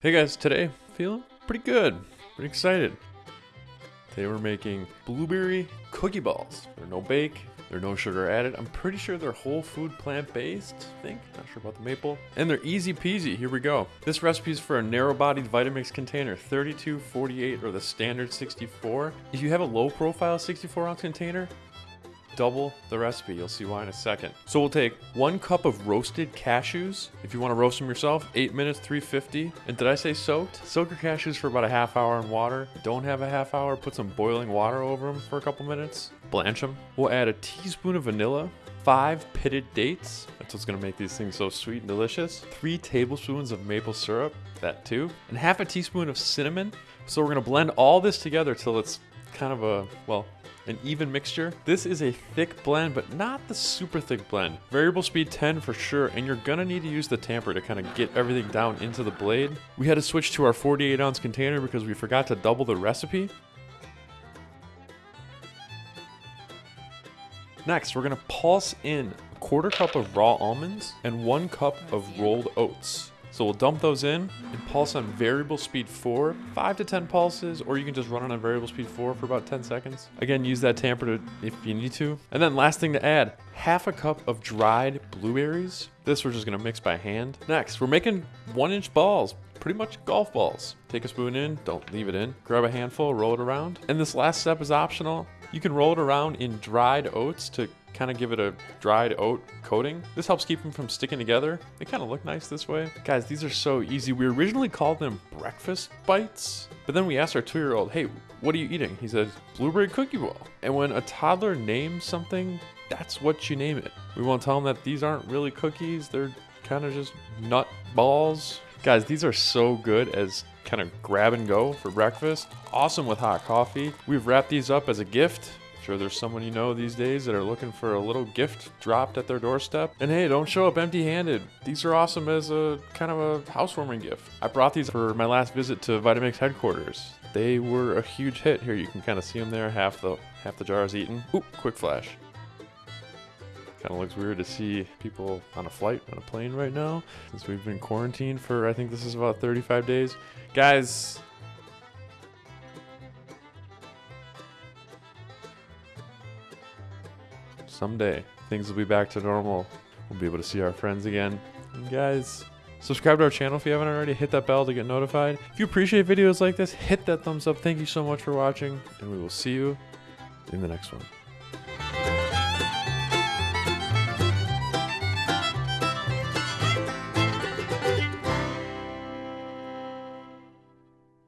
Hey guys, today feeling pretty good, pretty excited. Today we're making blueberry cookie balls. They're no bake, they're no sugar added. I'm pretty sure they're whole food plant based, I think. Not sure about the maple. And they're easy peasy. Here we go. This recipe is for a narrow bodied Vitamix container, 32, 48, or the standard 64. If you have a low profile 64 ounce container, double the recipe. You'll see why in a second. So we'll take one cup of roasted cashews. If you want to roast them yourself, eight minutes, 350. And did I say soaked? Soak your cashews for about a half hour in water. Don't have a half hour, put some boiling water over them for a couple minutes. Blanch them. We'll add a teaspoon of vanilla, five pitted dates. That's what's gonna make these things so sweet and delicious. Three tablespoons of maple syrup, that too. And half a teaspoon of cinnamon. So we're gonna blend all this together till it's kind of a, well, an even mixture. This is a thick blend, but not the super thick blend. Variable speed 10 for sure, and you're gonna need to use the tamper to kind of get everything down into the blade. We had to switch to our 48 ounce container because we forgot to double the recipe. Next, we're gonna pulse in a quarter cup of raw almonds and one cup of rolled oats. So we'll dump those in and pulse on variable speed 4, 5 to 10 pulses, or you can just run on a variable speed 4 for about 10 seconds. Again, use that tamper to, if you need to. And then last thing to add, half a cup of dried blueberries. This we're just gonna mix by hand. Next, we're making one inch balls, pretty much golf balls. Take a spoon in, don't leave it in. Grab a handful, roll it around. And this last step is optional. You can roll it around in dried oats to kind of give it a dried oat coating. This helps keep them from sticking together. They kind of look nice this way. Guys, these are so easy. We originally called them breakfast bites, but then we asked our two-year-old, hey, what are you eating? He said, blueberry cookie ball. And when a toddler names something, that's what you name it. We won't tell them that these aren't really cookies. They're kind of just nut balls. Guys, these are so good as kind of grab and go for breakfast. Awesome with hot coffee. We've wrapped these up as a gift. Sure, there's someone you know these days that are looking for a little gift dropped at their doorstep. And hey, don't show up empty handed. These are awesome as a kind of a housewarming gift. I brought these for my last visit to Vitamix headquarters. They were a huge hit. Here, you can kind of see them there. Half the half the jar is eaten. Oop, quick flash. Kind of looks weird to see people on a flight on a plane right now since we've been quarantined for I think this is about 35 days. Guys, someday things will be back to normal. We'll be able to see our friends again. And guys, subscribe to our channel if you haven't already. Hit that bell to get notified. If you appreciate videos like this, hit that thumbs up. Thank you so much for watching, and we will see you in the next one.